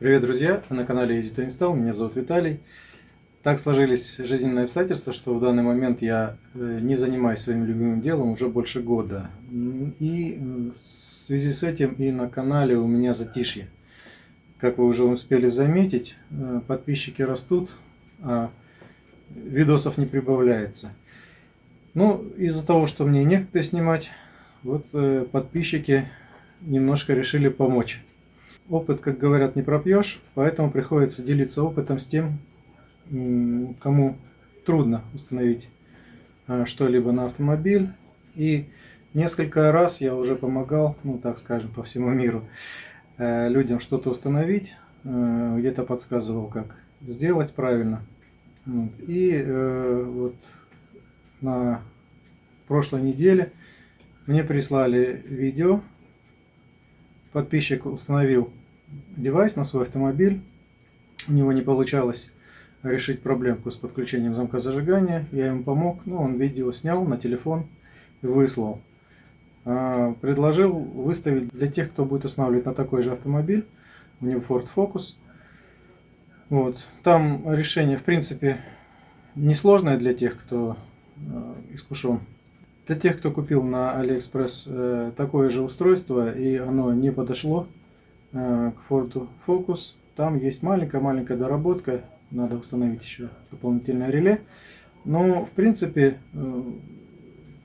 Привет, друзья! Вы на канале Easy to Install. Меня зовут Виталий. Так сложились жизненные обстоятельства, что в данный момент я э, не занимаюсь своим любимым делом уже больше года. И в связи с этим и на канале у меня затишье. Как вы уже успели заметить, э, подписчики растут, а видосов не прибавляется. Ну, из-за того, что мне некогда снимать, вот э, подписчики немножко решили помочь опыт, как говорят, не пропьешь, поэтому приходится делиться опытом с тем, кому трудно установить а, что-либо на автомобиль. И несколько раз я уже помогал, ну так скажем, по всему миру э, людям что-то установить, э, где-то подсказывал, как сделать правильно. И э, вот на прошлой неделе мне прислали видео, подписчик установил девайс на свой автомобиль. У него не получалось решить проблемку с подключением замка зажигания. Я ему помог, ну, он видео снял на телефон и выслал. А, предложил выставить для тех, кто будет устанавливать на такой же автомобиль. У него Ford Focus. Вот. Там решение, в принципе, несложное для тех, кто э, искушен. Для тех, кто купил на AliExpress э, такое же устройство и оно не подошло к Ford Focus. Там есть маленькая-маленькая доработка. Надо установить еще дополнительное реле. Но, в принципе, э,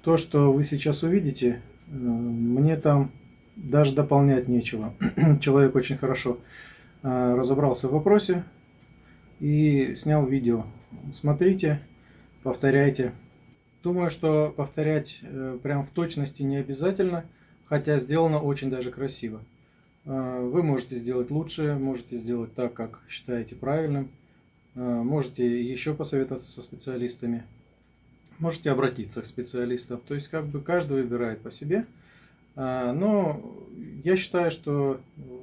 то, что вы сейчас увидите, э, мне там даже дополнять нечего. Человек очень хорошо разобрался в вопросе и снял видео. Смотрите, повторяйте. Думаю, что повторять прям в точности не обязательно, хотя сделано очень даже красиво. А, вы можете сделать лучше, можете сделать так, как считаете правильным. А, можете еще посоветоваться со специалистами. Можете обратиться к специалистам. То есть как бы каждый выбирает по себе. А, но я считаю, что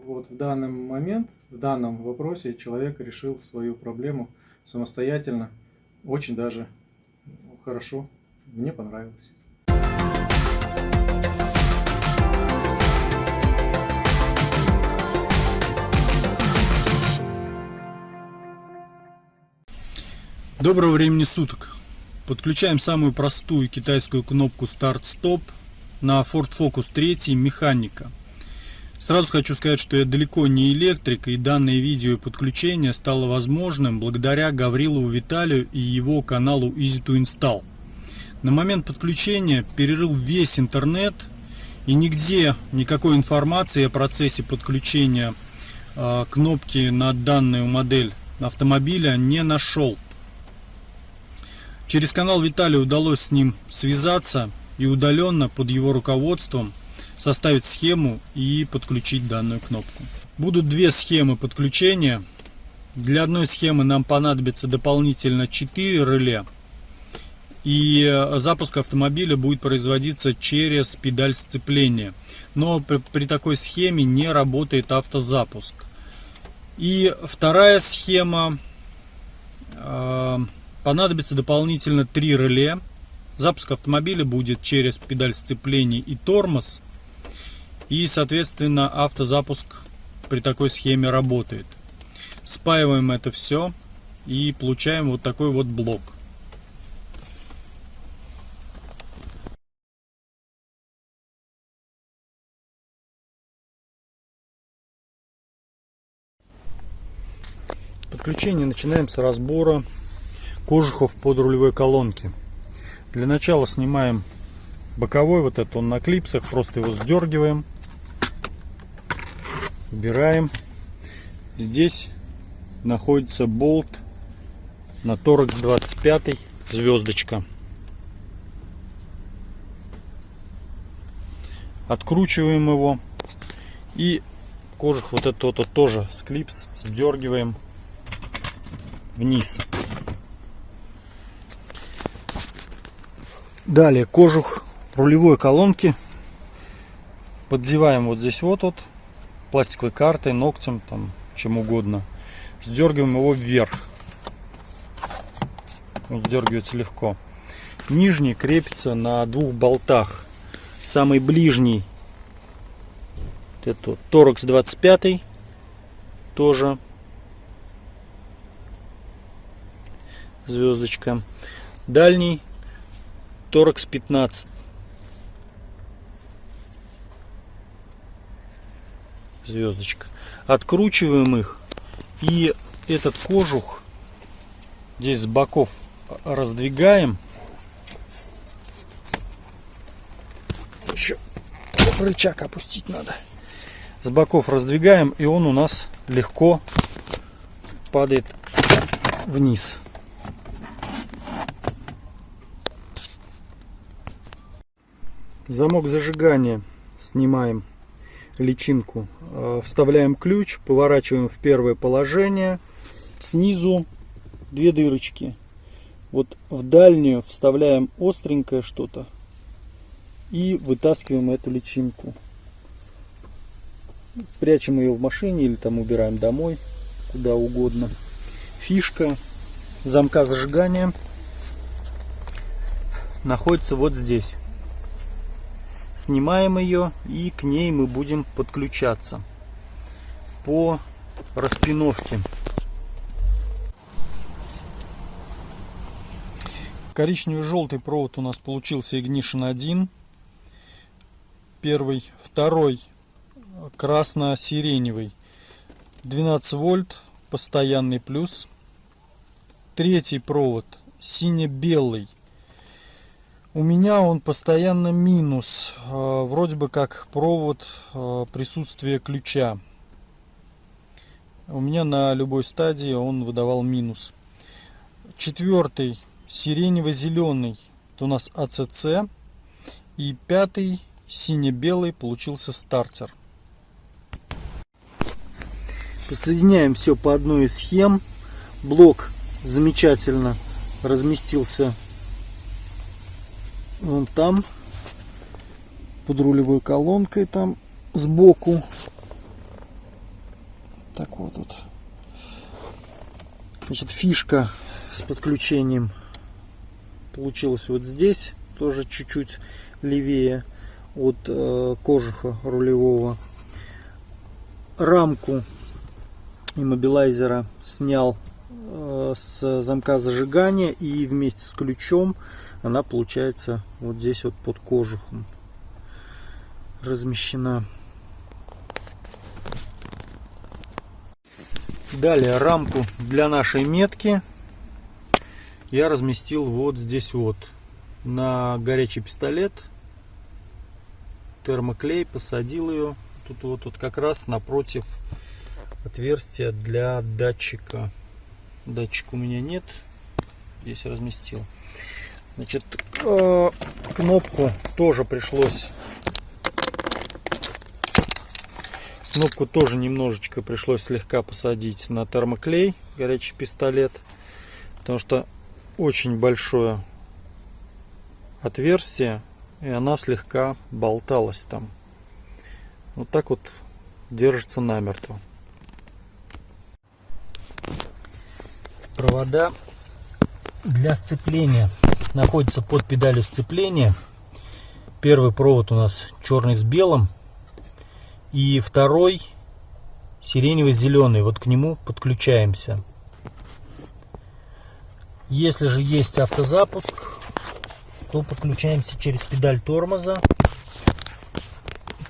вот в данный момент, в данном вопросе человек решил свою проблему самостоятельно. Очень даже хорошо. Мне понравилось. Доброго времени суток! Подключаем самую простую китайскую кнопку старт-стоп на Ford Focus 3 механика. Сразу хочу сказать, что я далеко не электрик, и данное видео подключение стало возможным благодаря Гаврилову Виталию и его каналу Easy to Install. На момент подключения перерыл весь интернет, и нигде никакой информации о процессе подключения э, кнопки на данную модель автомобиля не нашел. Через канал Виталия удалось с ним связаться и удаленно под его руководством составить схему и подключить данную кнопку. Будут две схемы подключения. Для одной схемы нам понадобится дополнительно 4 реле. И запуск автомобиля будет производиться через педаль сцепления. Но при, при такой схеме не работает автозапуск. И вторая схема э, Понадобится дополнительно три реле. Запуск автомобиля будет через педаль сцепления и тормоз. И, соответственно, автозапуск при такой схеме работает. Спаиваем это все и получаем вот такой вот блок. Подключение начинаем с разбора кожухов под рулевой колонки. Для начала снимаем боковой, вот этот он на клипсах, просто его сдергиваем, убираем. Здесь находится болт на торекс 25 звездочка. Откручиваем его и кожух вот этот вот тоже с клипс сдергиваем вниз. Далее кожух рулевой колонки поддеваем вот здесь вот вот пластиковой картой, ногтем, там чем угодно. Сдергиваем его вверх. Он сдергивается легко. Нижний крепится на двух болтах. Самый ближний это торекс 25 тоже звездочка. Дальний торакс 15. Звездочка. Откручиваем их. И этот кожух здесь с боков раздвигаем. Еще рычаг опустить надо. С боков раздвигаем, и он у нас легко падает вниз. Замок зажигания снимаем личинку, э, вставляем ключ, поворачиваем в первое положение, снизу две дырочки. Вот в дальнюю вставляем остренькое что-то и вытаскиваем эту личинку. Прячем ее в машине или там убираем домой, куда угодно. Фишка замка зажигания находится вот здесь снимаем ее и к ней мы будем подключаться по распиновке. Коричневый желтый провод у нас получился Ignition 1. Первый, второй красно-сиреневый 12 вольт постоянный плюс. Третий провод сине-белый у меня он постоянно минус. А, вроде бы как провод а, присутствия ключа. У меня на любой стадии он выдавал минус. Четвертый сиренево-зеленый. Это у нас АЦЦ. И пятый сине-белый получился стартер. Соединяем все по одной из схем. Блок замечательно разместился Вон там, под рулевой колонкой там сбоку. Так вот тут. Значит, фишка с подключением получилась вот здесь, тоже чуть-чуть левее от э, кожуха рулевого. Рамку иммобилайзера снял э, с замка зажигания и вместе с ключом она получается вот здесь вот под кожухом размещена. Далее рамку для нашей метки я разместил вот здесь вот на горячий пистолет термоклей посадил ее тут вот тут как раз напротив отверстия для датчика датчика у меня нет здесь разместил Значит, э, кнопку тоже пришлось Кнопку тоже немножечко пришлось слегка посадить на термоклей, горячий пистолет, потому что очень большое отверстие, и она слегка болталась там. Вот так вот держится намертво. Провода для сцепления находится под педалью сцепления. Первый провод у нас черный с белым. И второй сиренево-зеленый. Вот к нему подключаемся. Если же есть автозапуск, то подключаемся через педаль тормоза.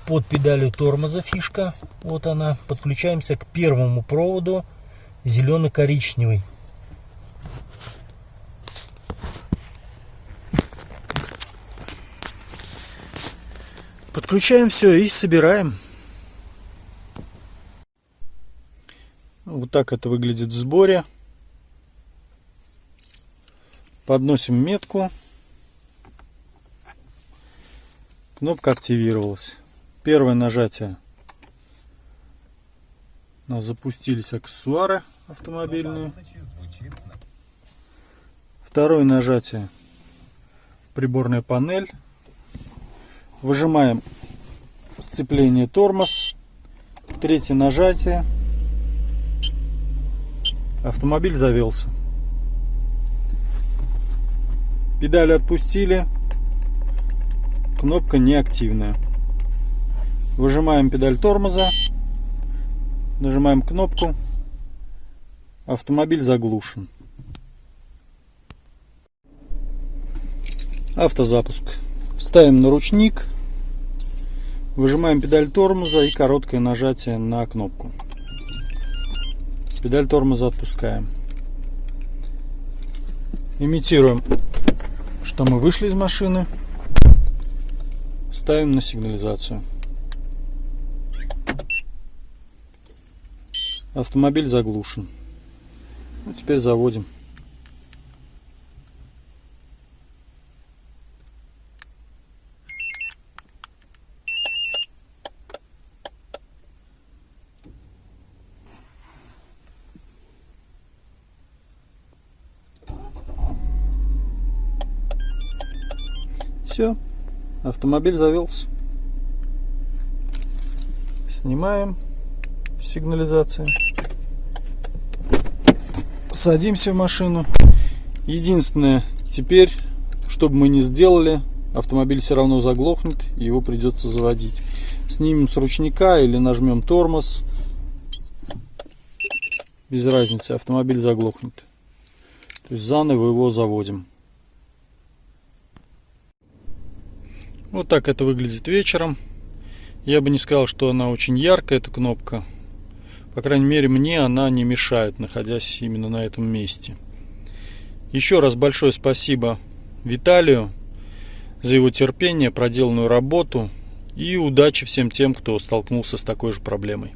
Под педалью тормоза фишка, вот она, подключаемся к первому проводу зеленый-коричневый. Подключаем все и собираем. Вот так это выглядит в сборе. Подносим метку. Кнопка активировалась. Первое нажатие. У нас запустились аксессуары автомобильные. Второе нажатие. Приборная панель. Выжимаем сцепление тормоз. Третье нажатие. Автомобиль завелся. Педали отпустили. Кнопка неактивная. Выжимаем педаль тормоза. Нажимаем кнопку. Автомобиль заглушен. Автозапуск. Ставим на ручник. Выжимаем педаль тормоза и короткое нажатие на кнопку. Педаль тормоза отпускаем. Имитируем, что мы вышли из машины. Ставим на сигнализацию. Автомобиль заглушен. Ну, теперь заводим. Все, автомобиль завелся. Снимаем сигнализацию. Садимся в машину. Единственное, теперь, что бы мы ни сделали, автомобиль все равно заглохнет, и его придется заводить. Снимем с ручника или нажмем тормоз. Без разницы, автомобиль заглохнет. То есть заново его заводим. Вот так это выглядит вечером. Я бы не сказал, что она очень яркая, эта кнопка. По крайней мере, мне она не мешает, находясь именно на этом месте. Еще раз большое спасибо Виталию за его терпение, проделанную работу и удачи всем тем, кто столкнулся с такой же проблемой.